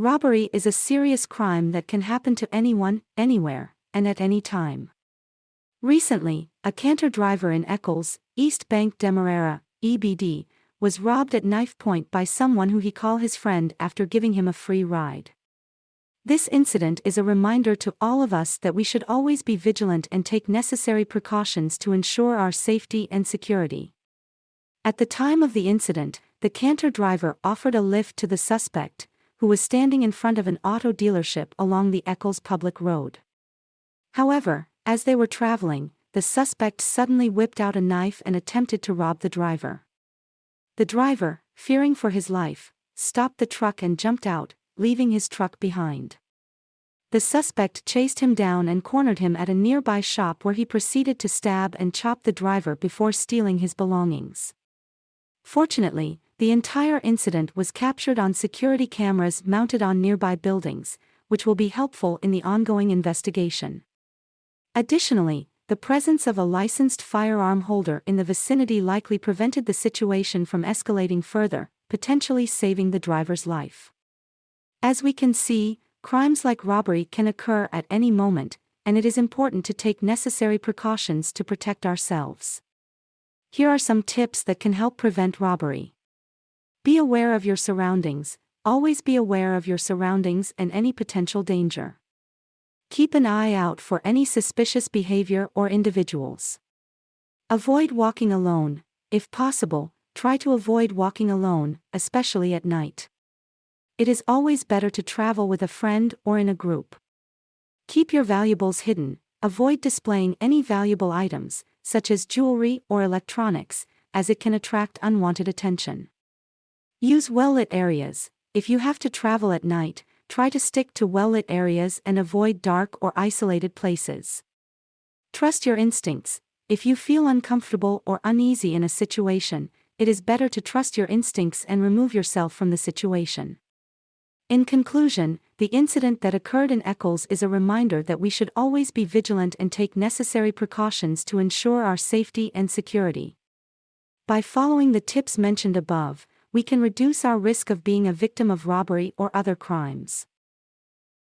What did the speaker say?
Robbery is a serious crime that can happen to anyone, anywhere, and at any time. Recently, a canter driver in Eccles, East Bank Demerara, EBD, was robbed at knife point by someone who he call his friend after giving him a free ride. This incident is a reminder to all of us that we should always be vigilant and take necessary precautions to ensure our safety and security. At the time of the incident, the canter driver offered a lift to the suspect, who was standing in front of an auto dealership along the Eccles public road. However, as they were traveling, the suspect suddenly whipped out a knife and attempted to rob the driver. The driver, fearing for his life, stopped the truck and jumped out, leaving his truck behind. The suspect chased him down and cornered him at a nearby shop where he proceeded to stab and chop the driver before stealing his belongings. Fortunately, the entire incident was captured on security cameras mounted on nearby buildings, which will be helpful in the ongoing investigation. Additionally, the presence of a licensed firearm holder in the vicinity likely prevented the situation from escalating further, potentially saving the driver's life. As we can see, crimes like robbery can occur at any moment, and it is important to take necessary precautions to protect ourselves. Here are some tips that can help prevent robbery. Be aware of your surroundings, always be aware of your surroundings and any potential danger. Keep an eye out for any suspicious behavior or individuals. Avoid walking alone, if possible, try to avoid walking alone, especially at night. It is always better to travel with a friend or in a group. Keep your valuables hidden, avoid displaying any valuable items, such as jewelry or electronics, as it can attract unwanted attention. Use well-lit areas. If you have to travel at night, try to stick to well-lit areas and avoid dark or isolated places. Trust your instincts. If you feel uncomfortable or uneasy in a situation, it is better to trust your instincts and remove yourself from the situation. In conclusion, the incident that occurred in Eccles is a reminder that we should always be vigilant and take necessary precautions to ensure our safety and security. By following the tips mentioned above, we can reduce our risk of being a victim of robbery or other crimes.